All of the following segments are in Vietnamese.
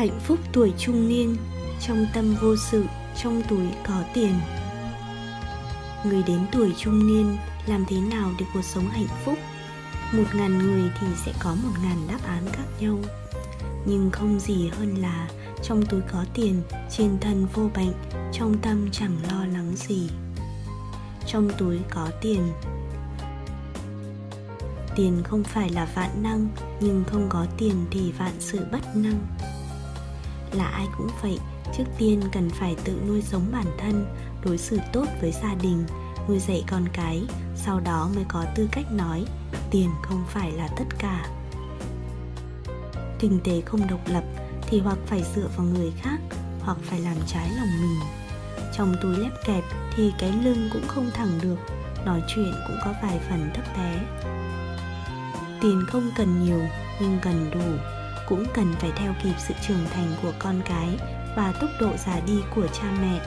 hạnh phúc tuổi trung niên trong tâm vô sự, trong túi có tiền. Người đến tuổi trung niên làm thế nào để cuộc sống hạnh phúc? Một ngàn người thì sẽ có một ngàn đáp án khác nhau. Nhưng không gì hơn là trong túi có tiền, trên thân vô bệnh, trong tâm chẳng lo lắng gì. Trong túi có tiền tiền không phải là vạn năng, nhưng không có tiền thì vạn sự bất năng là ai cũng vậy. Trước tiên cần phải tự nuôi sống bản thân, đối xử tốt với gia đình, nuôi dạy con cái, sau đó mới có tư cách nói, tiền không phải là tất cả. Kinh tế không độc lập thì hoặc phải dựa vào người khác, hoặc phải làm trái lòng mình. Trong túi lép kẹp thì cái lưng cũng không thẳng được, nói chuyện cũng có vài phần thấp bé. Tiền không cần nhiều, nhưng cần đủ cũng cần phải theo kịp sự trưởng thành của con cái và tốc độ già đi của cha mẹ.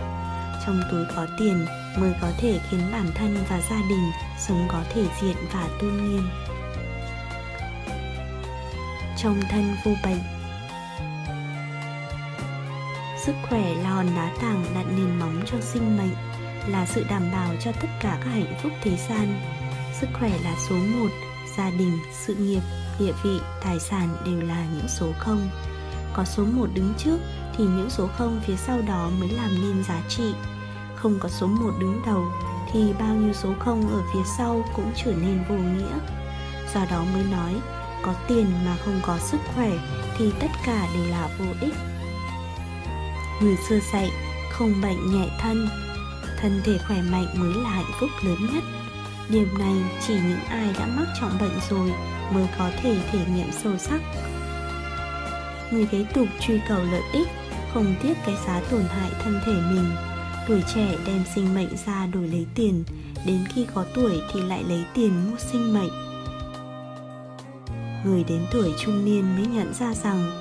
Trong túi có tiền, mới có thể khiến bản thân và gia đình sống có thể diện và tôn nghiêm. Trong thân vô bệnh. Sức khỏe là hòn đá tảng đặt nền móng cho sinh mệnh là sự đảm bảo cho tất cả các hạnh phúc thế gian. Sức khỏe là số một gia đình, sự nghiệp, địa vị, tài sản đều là những số không. Có số một đứng trước thì những số không phía sau đó mới làm nên giá trị. Không có số một đứng đầu thì bao nhiêu số không ở phía sau cũng trở nên vô nghĩa. Do đó mới nói, có tiền mà không có sức khỏe thì tất cả đều là vô ích. Người xưa dạy, không bệnh nhẹ thân thân thể khỏe mạnh mới là hạnh phúc lớn nhất điểm này chỉ những ai đã mắc trọng bệnh rồi mới có thể thể nghiệm sâu sắc. Người kế tục truy cầu lợi ích, không tiếc cái giá tổn hại thân thể mình. Tuổi trẻ đem sinh mệnh ra đổi lấy tiền, đến khi có tuổi thì lại lấy tiền mua sinh mệnh. Người đến tuổi trung niên mới nhận ra rằng,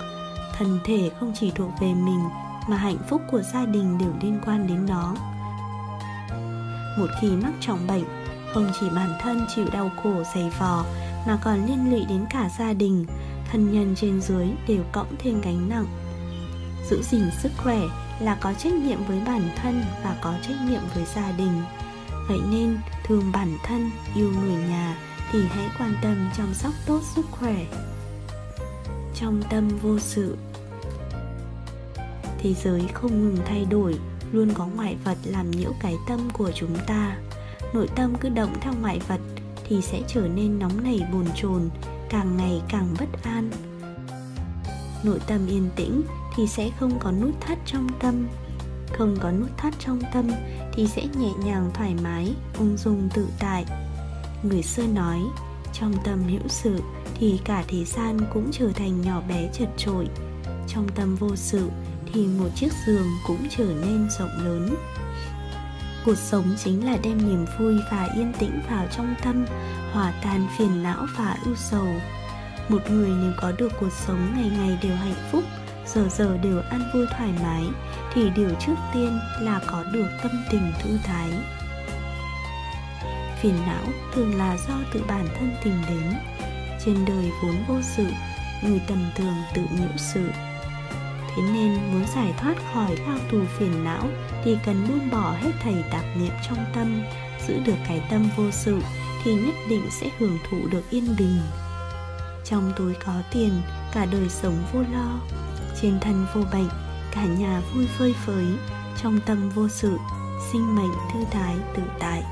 thân thể không chỉ thuộc về mình mà hạnh phúc của gia đình đều liên quan đến nó. Một khi mắc trọng bệnh không chỉ bản thân chịu đau khổ, dày vò, mà còn liên lụy đến cả gia đình, thân nhân trên dưới đều cõng thêm gánh nặng. Giữ gìn sức khỏe là có trách nhiệm với bản thân và có trách nhiệm với gia đình. Vậy nên, thương bản thân, yêu người nhà thì hãy quan tâm chăm sóc tốt sức khỏe. Trong tâm vô sự, thế giới không ngừng thay đổi, luôn có ngoại vật làm nhiễu cái tâm của chúng ta nội tâm cứ động theo ngoại vật thì sẽ trở nên nóng nảy bồn chồn, càng ngày càng bất an. Nội tâm yên tĩnh thì sẽ không có nút thắt trong tâm. Không có nút thắt trong tâm thì sẽ nhẹ nhàng thoải mái, ung dung tự tại. Người xưa nói, trong tâm hữu sự thì cả thế gian cũng trở thành nhỏ bé chật trội trong tâm vô sự thì một chiếc giường cũng trở nên rộng lớn cuộc sống chính là đem niềm vui và yên tĩnh vào trong tâm, hòa tan phiền não và ưu sầu. Một người nếu có được cuộc sống ngày ngày đều hạnh phúc, giờ giờ đều ăn vui thoải mái, thì điều trước tiên là có được tâm tình thư thái. Phiền não thường là do tự bản thân tìm đến. Trên đời vốn vô sự, người tầm thường tự nhiễu sự thế nên muốn giải thoát khỏi lao tù phiền não thì cần buông bỏ hết thầy tạp niệm trong tâm, giữ được cái tâm vô sự thì nhất định sẽ hưởng thụ được yên bình. Trong túi có tiền, cả đời sống vô lo, trên thân vô bệnh, cả nhà vui phơi phới, trong tâm vô sự, sinh mệnh thư thái tự tại.